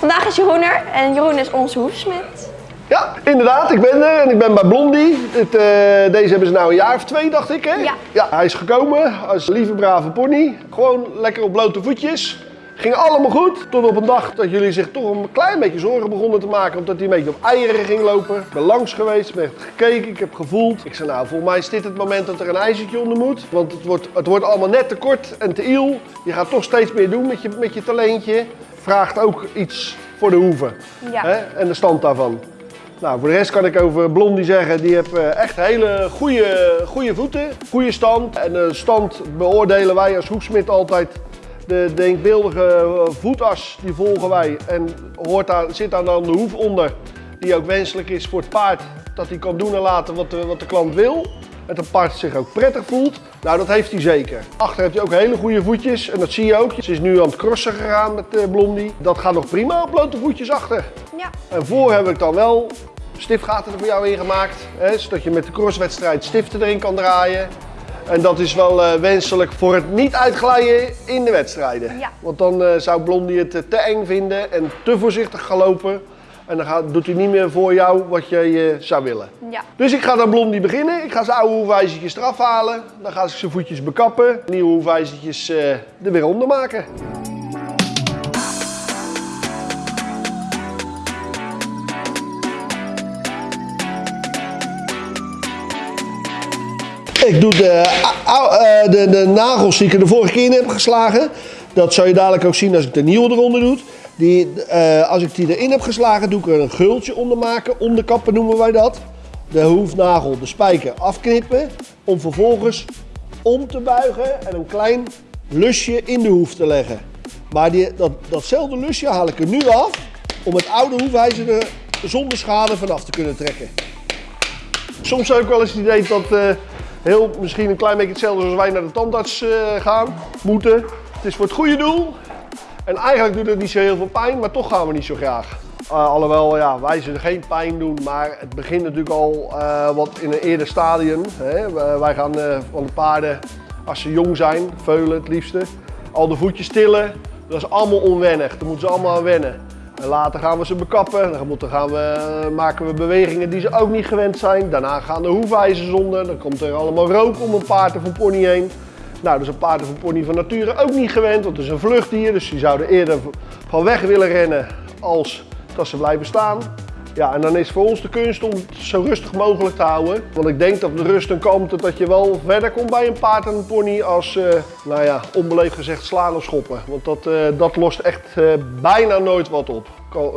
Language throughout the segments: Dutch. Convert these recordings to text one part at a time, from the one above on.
Vandaag is Jeroen er en Jeroen is onze hoefsmid. Ja, inderdaad. Ik ben er en ik ben bij Blondie. Dit, eh, deze hebben ze nou een jaar of twee, dacht ik, hè? Ja. Ja, hij is gekomen als lieve, brave pony. Gewoon lekker op blote voetjes. Ging allemaal goed, tot op een dag dat jullie zich toch een klein beetje zorgen begonnen te maken. Omdat hij een beetje op eieren ging lopen. Ik ben langs geweest, ben gekeken, ik heb gevoeld. Ik zei nou, volgens mij is dit het moment dat er een ijzertje onder moet. Want het wordt, het wordt allemaal net te kort en te iel. Je gaat toch steeds meer doen met je, met je talentje. Vraagt ook iets voor de hoeven. Ja. Hè? En de stand daarvan. Nou, voor de rest kan ik over Blondie zeggen, die heeft eh, echt hele goede, goede voeten, goede stand. En de stand beoordelen wij als hoefsmid altijd. De denkbeeldige voetas, die volgen wij. En hoort daar, zit daar dan de hoef onder, die ook wenselijk is voor het paard. Dat hij kan doen en laten wat de, wat de klant wil. En dat het paard zich ook prettig voelt. Nou, dat heeft hij zeker. Achter heeft hij ook hele goede voetjes. En dat zie je ook. Ze is nu aan het crossen gegaan met eh, Blondie. Dat gaat nog prima op blote voetjes achter. Ja. En voor heb ik dan wel stiftgaten er voor jou in gemaakt. Hè, zodat je met de crosswedstrijd stiften erin kan draaien. En dat is wel eh, wenselijk voor het niet uitglijden in de wedstrijden. Ja. Want dan eh, zou Blondie het te eng vinden en te voorzichtig gaan lopen. En dan gaat, doet hij niet meer voor jou wat je eh, zou willen. Ja. Dus ik ga dan Blondie beginnen. Ik ga zijn oude hoefijzertjes eraf halen. Dan ga ik zijn voetjes bekappen. Nieuwe hoefijzertjes eh, er weer onder maken. Ik doe de, eh, de, de nagels die ik er de vorige keer in heb geslagen. Dat zou je dadelijk ook zien als ik de nieuwe eronder doe. Die, eh, als ik die erin heb geslagen, doe ik er een gultje onder maken. Onderkappen noemen wij dat. De hoefnagel, de spijker afknippen. Om vervolgens om te buigen en een klein lusje in de hoef te leggen. Maar die, dat, datzelfde lusje haal ik er nu af. Om het oude hoefijzer er zonder schade vanaf te kunnen trekken. Soms heb ik wel eens het idee dat eh, heel misschien een klein beetje hetzelfde als wij naar de tandarts eh, gaan, moeten. Het is voor het goede doel. En eigenlijk doet het niet zo heel veel pijn, maar toch gaan we niet zo graag. Uh, alhoewel, ja, wij zullen geen pijn doen, maar het begint natuurlijk al eh, wat in een eerder stadium. Hè. Wij- gaan eh, van de paarden, als ze jong zijn, veulen het liefste, al de voetjes tillen. Dat is allemaal onwennig, daar moeten ze allemaal aan wennen. En later gaan we ze bekappen, dan gaan we, eh, maken we bewegingen die ze ook niet gewend zijn. Daarna gaan de hoefijzers onder, dan komt er allemaal rook om een paard of een pony heen. Nou, dat is een paard of een pony van nature ook niet gewend, want het is een vluchtdier. Dus die zouden eerder van weg willen rennen als dat ze blijven staan. Ja, en dan is voor ons de kunst om het zo rustig mogelijk te houden. Want ik denk dat de rust en kalmte dat je wel verder komt bij een paard en een pony als, eh, nou ja, onbeleefd gezegd slaan of schoppen. Want dat, eh, dat lost echt eh, bijna nooit wat op.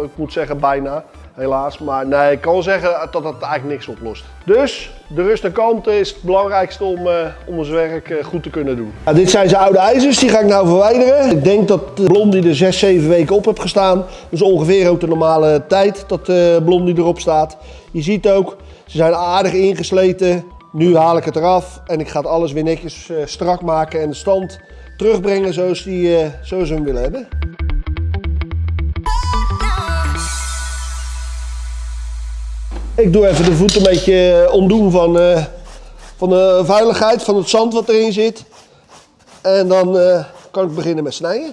Ik moet zeggen bijna, helaas. Maar nee, ik kan zeggen dat dat eigenlijk niks oplost. Dus de rust en kalmte is het belangrijkste om, eh, om ons werk eh, goed te kunnen doen. dit zijn zijn oude ijzers, die ga ik nou verwijderen. Ik denk dat Blondie er 6, 7 weken op heb gestaan. Is ongeveer ook de normale tijd dat de Blondie erop staat. Je ziet ook, ze zijn aardig ingesleten. Nu haal ik het eraf en ik ga het alles weer netjes strak maken en de stand terugbrengen zoals, die, zoals we hem willen hebben. Ik doe even de voet een beetje eh, ontdoen van, eh, van de veiligheid, van het zand wat erin zit. En dan eh, kan ik beginnen met snijden.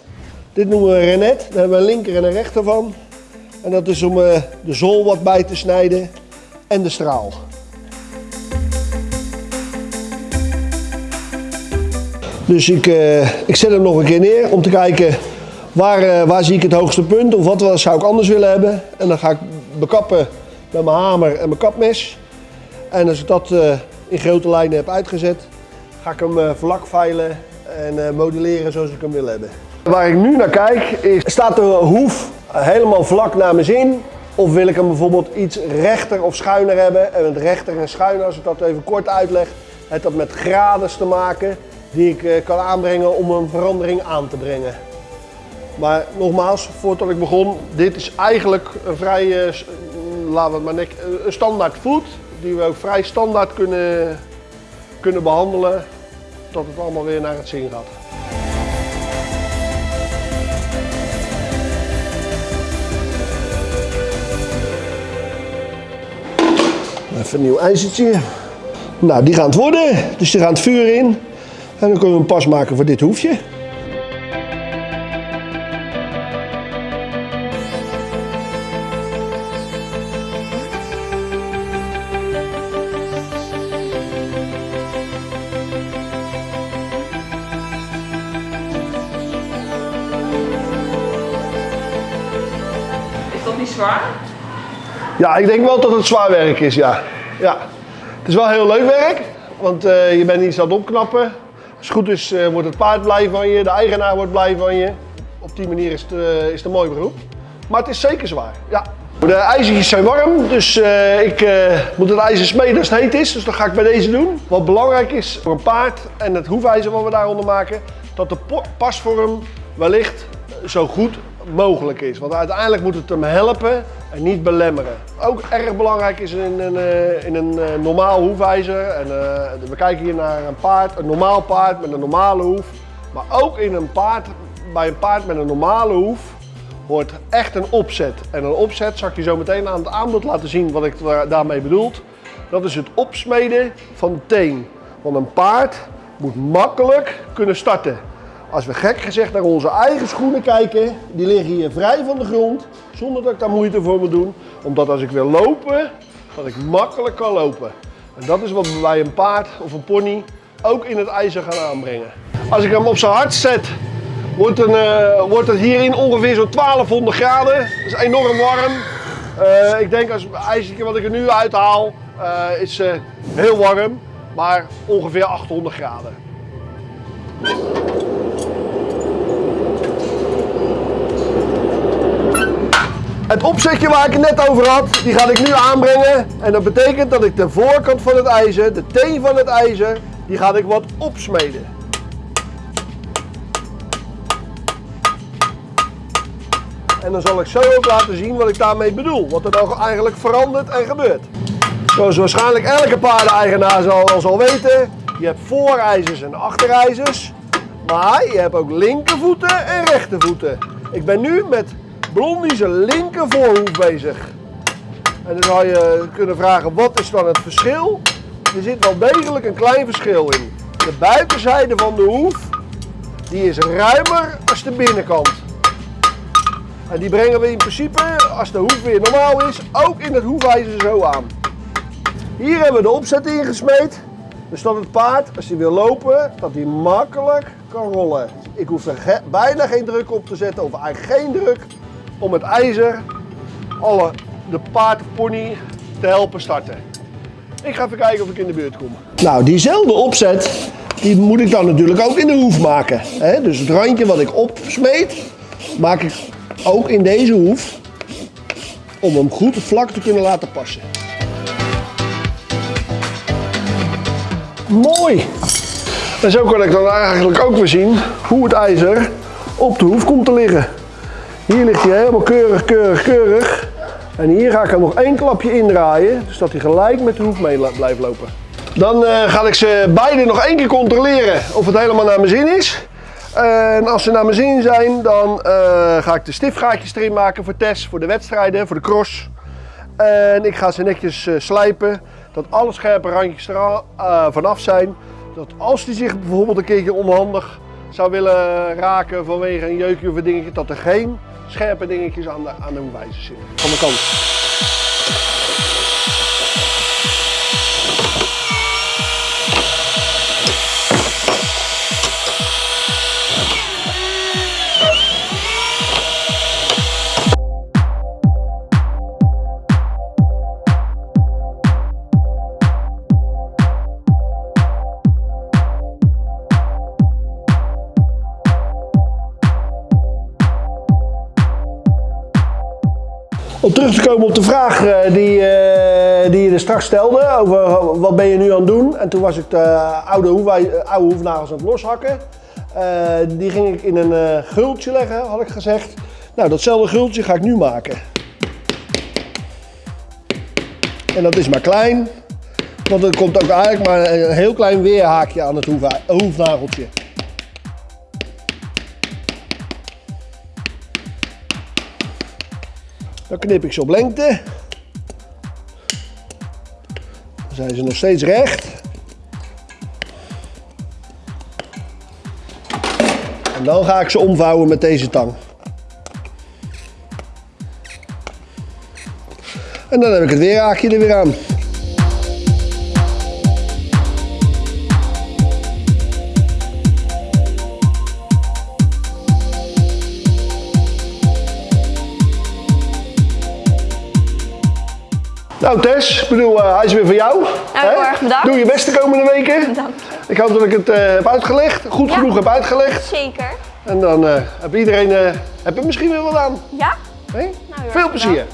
Dit noemen we renet. Daar hebben we een linker en een rechter van. En dat is om de zool wat bij te snijden en de straal. Dus ik, ik zet hem nog een keer neer om te kijken waar, waar zie ik het hoogste punt of wat wel zou ik anders willen hebben. En dan ga ik bekappen met mijn hamer en mijn kapmes. En als ik dat eh, in grote lijnen heb uitgezet, ga ik hem eh, vlak veilen en eh, modelleren zoals ik hem wil hebben. Waar ik nu naar kijk is, staat de hoef helemaal vlak naar mijn zin? Of wil ik hem bijvoorbeeld iets rechter of schuiner hebben? En met rechter en schuiner, als ik dat even kort uitleg, heeft dat met grades te maken die ik kan aanbrengen om een verandering aan te brengen. Maar nogmaals, voordat ik begon, dit is eigenlijk een vrij, laten we het maar een standaard voet. Die we ook vrij standaard kunnen, kunnen behandelen, tot het allemaal weer naar het zin gaat. Even een nieuw ijzertje. Nou, die gaan het worden. Dus die gaan het vuur in. En dan kunnen we een pas maken voor dit hoefje. Zwaar? Ja, ik denk wel dat het zwaar werk is, ja. ja. Het is wel heel leuk werk, want eh, je bent iets aan het opknappen. Als het goed is, eh, wordt het paard blij van je, de eigenaar wordt blij van je. Op die manier is het, eh, is het een mooi beroep. Maar het is zeker zwaar, ja. De ijzertjes zijn warm, dus ik moet het ijzer smeden als het heet is. Dus dat ga ik bij deze doen. Wat belangrijk is voor een paard en het hoefijzer wat we daaronder maken, dat de pasvorm wellicht zo goed mogelijk is. Want uiteindelijk moet het hem helpen en niet belemmeren. Ook erg belangrijk is in een, eh, in een eh, normaal hoefijzer. En, eh, we kijken hier naar een paard, een normaal paard met een normale hoef. Maar ook in een paard, bij een paard met een normale hoef hoort echt een opzet. En een opzet zal ik je zo meteen aan het aanbod laten zien wat ik daar- daarmee bedoel. Dat is het opsmeden van de teen. Want een paard moet makkelijk kunnen starten. Als we gek gezegd naar onze eigen schoenen kijken, die liggen hier vrij van de grond, zonder dat ik daar moeite voor moet doen. Omdat als ik wil lopen, dat ik makkelijk kan lopen. En dat is wat we bij een paard of een pony ook in het ijzer gaan aanbrengen. Als ik hem op zijn hart zet, wordt, een, eh, wordt het hierin ongeveer zo'n 1200 graden. Dat is enorm warm. Eh, ik denk als het ijzertje wat ik er nu uithaal, eh, is heel warm, maar ongeveer 800 graden. Het opzetje waar ik het net over had, die ga ik nu aanbrengen. En dat betekent dat ik de voorkant van het ijzer, de teen van het ijzer, die ga ik wat opsmeden. En dan zal ik zo ook laten zien wat ik daarmee bedoel. Wat er dan eigenlijk verandert en gebeurt. Zoals waarschijnlijk elke paardeneigenaar zal, zal weten. Je hebt voorijzers en achterijzers. Maar je hebt ook linkervoeten en rechtervoeten. Ik ben nu met Blondie zijn linker voorhoef bezig. En dan zou je kunnen vragen, wat is dan het verschil? Er zit wel degelijk een klein verschil in. De buitenzijde van de hoef, die is ruimer als de binnenkant. En die brengen we in principe, als de hoef weer normaal is, ook in het hoefijzer zo aan. Hier hebben we de opzet ingesmeed. Dus dat het paard, als hij wil lopen, dat hij makkelijk kan rollen. Ik hoef er bijna geen druk op te zetten, of eigenlijk geen druk, om het ijzer, alle, de paard pony, te helpen starten. Ik ga even kijken of ik in de buurt kom. Nou, diezelfde opzet, die moet ik dan natuurlijk ook in de hoef maken. Hè? Dus het randje wat ik opsmeet, maak ik ook in deze hoef, om hem goed vlak te kunnen laten passen. Mooi! En zo kan ik dan eigenlijk ook weer zien hoe het ijzer op de hoef komt te liggen. Hier ligt hij helemaal keurig, keurig, keurig. En hier ga ik hem nog één klapje indraaien, dus dat hij gelijk met de hoef mee blijft lopen. Dan eh, ga ik ze beide nog één keer controleren of het helemaal naar mijn zin is. En als ze naar mijn zin zijn, dan eh, ga ik de stiftgaatjes erin maken voor Tess, voor de wedstrijden, voor de cross. En ik ga ze netjes eh, slijpen, dat alle scherpe randjes er vanaf zijn. Dat als die zich bijvoorbeeld een keertje onhandig zou willen raken vanwege een jeukje of een dingetje, dat er geen scherpe dingetjes aan de, aan de hoefijzer zitten. Van de kant. Om terug te komen op de vraag eh, die, eh, die je er straks stelde over eh, wat ben je nu aan het doen. En toen was ik de oude, eh, oude hoefnagels aan het loshakken. Die ging ik in een gultje leggen, had ik gezegd. Nou, datzelfde gultje ga ik nu maken. En dat is maar klein, want er komt ook eigenlijk maar een heel klein weerhaakje aan het hoefnageltje. Dan knip ik ze op lengte. Dan zijn ze nog steeds recht. En dan ga ik ze omvouwen met deze tang. En dan heb ik het weerhaakje er weer aan. Nou Tess, ik bedoel, eh, hij is weer voor jou. Nou, heel erg bedankt. Doe je best de komende weken. Dank Ik hoop dat ik het eh, heb uitgelegd, goed Ja. genoeg heb uitgelegd. Zeker. En dan eh, heb iedereen, heb er misschien weer wat aan. Ja? Nou, Veel bedankt. plezier.